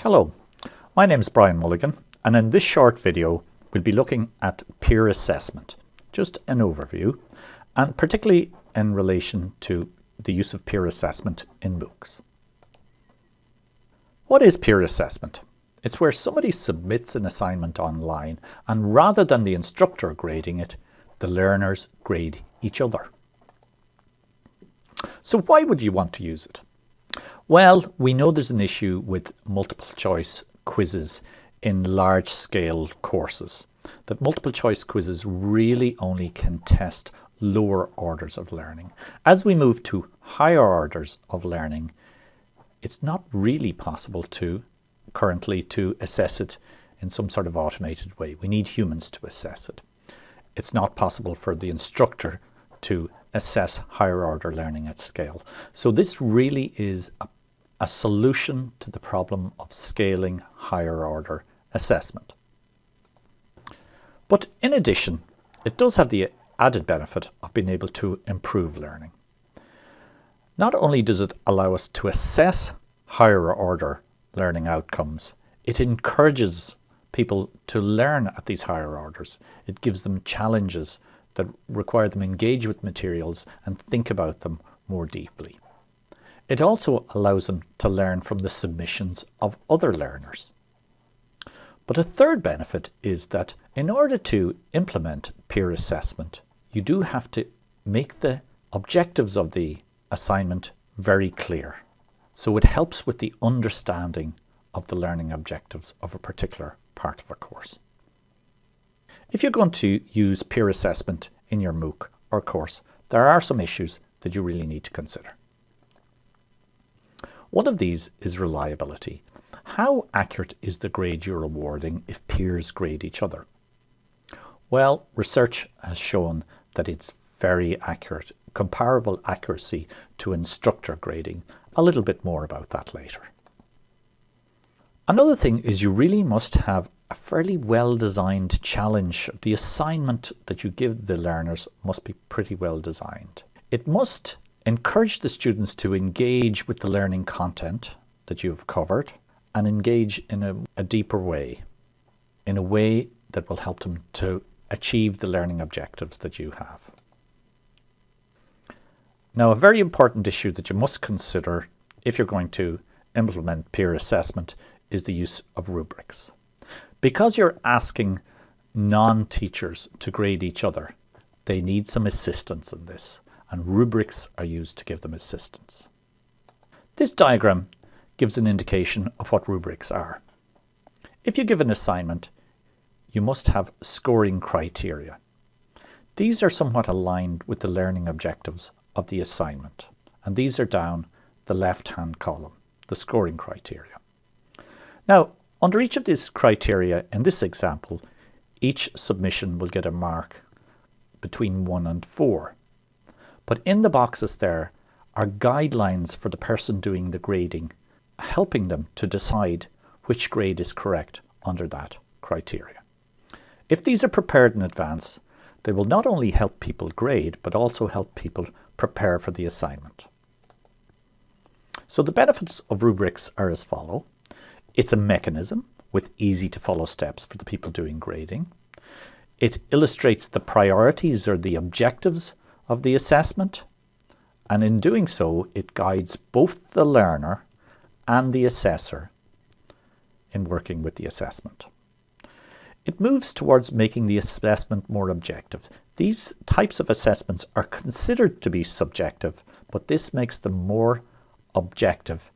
Hello, my name is Brian Mulligan and in this short video we'll be looking at peer assessment, just an overview and particularly in relation to the use of peer assessment in MOOCs. What is peer assessment? It's where somebody submits an assignment online and rather than the instructor grading it, the learners grade each other. So why would you want to use it? Well, we know there's an issue with multiple choice quizzes in large scale courses. That multiple choice quizzes really only can test lower orders of learning. As we move to higher orders of learning, it's not really possible to currently to assess it in some sort of automated way. We need humans to assess it. It's not possible for the instructor to assess higher order learning at scale. So this really is a, a solution to the problem of scaling higher order assessment. But in addition, it does have the added benefit of being able to improve learning. Not only does it allow us to assess higher order learning outcomes, it encourages people to learn at these higher orders. It gives them challenges that require them engage with materials and think about them more deeply. It also allows them to learn from the submissions of other learners. But a third benefit is that in order to implement peer assessment, you do have to make the objectives of the assignment very clear. So it helps with the understanding of the learning objectives of a particular part of a course. If you're going to use peer assessment in your MOOC or course, there are some issues that you really need to consider. One of these is reliability. How accurate is the grade you're awarding if peers grade each other? Well, research has shown that it's very accurate, comparable accuracy to instructor grading. A little bit more about that later. Another thing is you really must have a fairly well designed challenge. The assignment that you give the learners must be pretty well designed. It must encourage the students to engage with the learning content that you've covered and engage in a, a deeper way, in a way that will help them to achieve the learning objectives that you have. Now, a very important issue that you must consider if you're going to implement peer assessment is the use of rubrics. Because you're asking non-teachers to grade each other, they need some assistance in this, and rubrics are used to give them assistance. This diagram gives an indication of what rubrics are. If you give an assignment, you must have scoring criteria. These are somewhat aligned with the learning objectives of the assignment, and these are down the left-hand column, the scoring criteria. Now, under each of these criteria, in this example, each submission will get a mark between 1 and 4. But in the boxes there are guidelines for the person doing the grading, helping them to decide which grade is correct under that criteria. If these are prepared in advance, they will not only help people grade, but also help people prepare for the assignment. So the benefits of rubrics are as follow. It's a mechanism with easy to follow steps for the people doing grading. It illustrates the priorities or the objectives of the assessment. And in doing so, it guides both the learner and the assessor in working with the assessment. It moves towards making the assessment more objective. These types of assessments are considered to be subjective, but this makes them more objective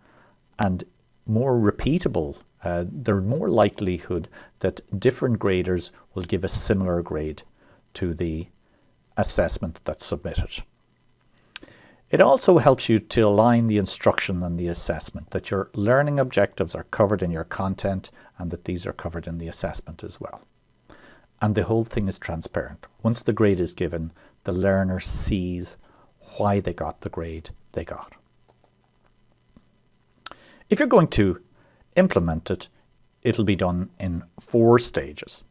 and more repeatable, uh, there's more likelihood that different graders will give a similar grade to the assessment that's submitted. It also helps you to align the instruction and the assessment, that your learning objectives are covered in your content and that these are covered in the assessment as well. And the whole thing is transparent. Once the grade is given, the learner sees why they got the grade they got. If you're going to implement it, it'll be done in four stages.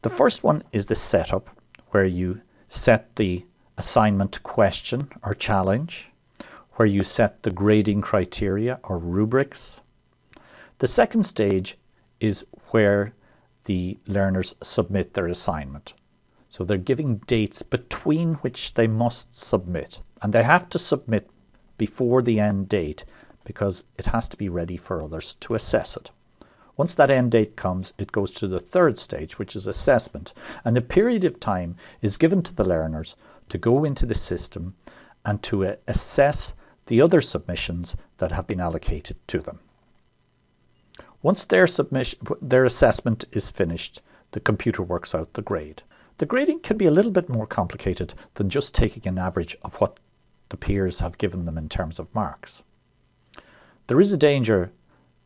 The first one is the setup, where you set the assignment question or challenge, where you set the grading criteria or rubrics. The second stage is where the learners submit their assignment. So they're giving dates between which they must submit. And they have to submit before the end date because it has to be ready for others to assess it. Once that end date comes, it goes to the third stage, which is assessment. And a period of time is given to the learners to go into the system and to uh, assess the other submissions that have been allocated to them. Once their, submission, their assessment is finished, the computer works out the grade. The grading can be a little bit more complicated than just taking an average of what the peers have given them in terms of marks. There is a danger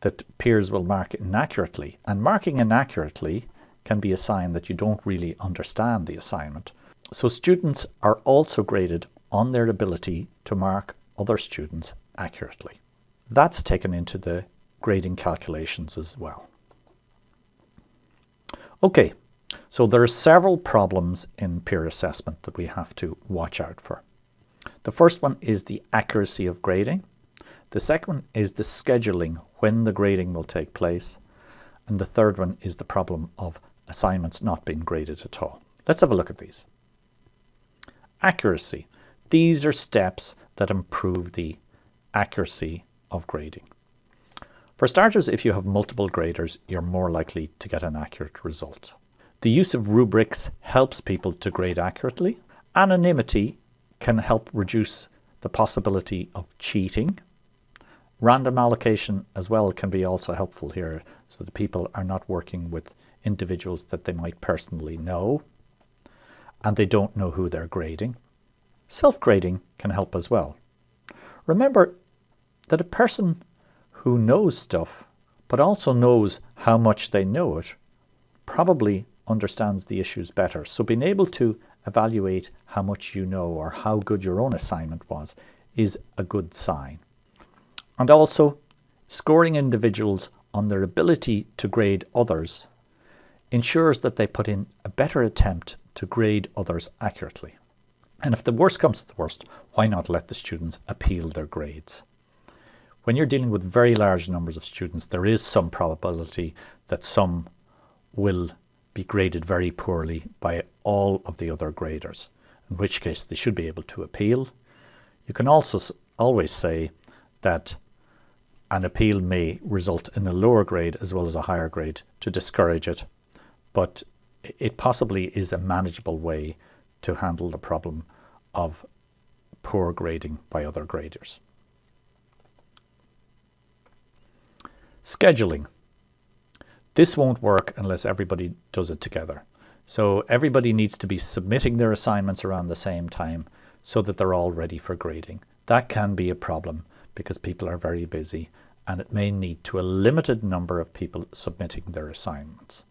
that peers will mark inaccurately, and marking inaccurately can be a sign that you don't really understand the assignment. So students are also graded on their ability to mark other students accurately. That's taken into the grading calculations as well. Okay, so there are several problems in peer assessment that we have to watch out for. The first one is the accuracy of grading. The second one is the scheduling when the grading will take place. And the third one is the problem of assignments not being graded at all. Let's have a look at these. Accuracy. These are steps that improve the accuracy of grading. For starters, if you have multiple graders, you're more likely to get an accurate result. The use of rubrics helps people to grade accurately. Anonymity can help reduce the possibility of cheating. Random allocation as well can be also helpful here so that people are not working with individuals that they might personally know and they don't know who they're grading. Self-grading can help as well. Remember that a person who knows stuff but also knows how much they know it probably understands the issues better. So being able to evaluate how much you know or how good your own assignment was is a good sign. And also scoring individuals on their ability to grade others ensures that they put in a better attempt to grade others accurately. And if the worst comes to the worst, why not let the students appeal their grades? When you're dealing with very large numbers of students, there is some probability that some will be graded very poorly by all of the other graders, in which case they should be able to appeal. You can also always say that an appeal may result in a lower grade as well as a higher grade to discourage it, but it possibly is a manageable way to handle the problem of poor grading by other graders. Scheduling. This won't work unless everybody does it together. So everybody needs to be submitting their assignments around the same time so that they're all ready for grading. That can be a problem because people are very busy and it may lead to a limited number of people submitting their assignments.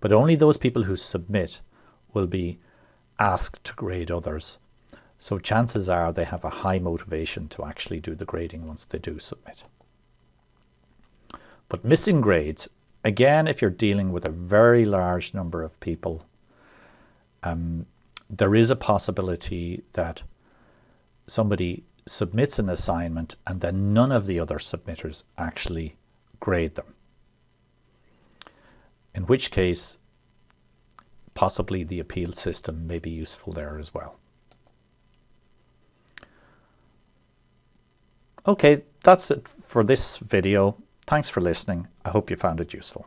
But only those people who submit will be asked to grade others. So chances are they have a high motivation to actually do the grading once they do submit. But missing grades, again, if you're dealing with a very large number of people, um, there is a possibility that somebody submits an assignment and then none of the other submitters actually grade them. In which case, possibly the appeal system may be useful there as well. Okay, that's it for this video. Thanks for listening. I hope you found it useful.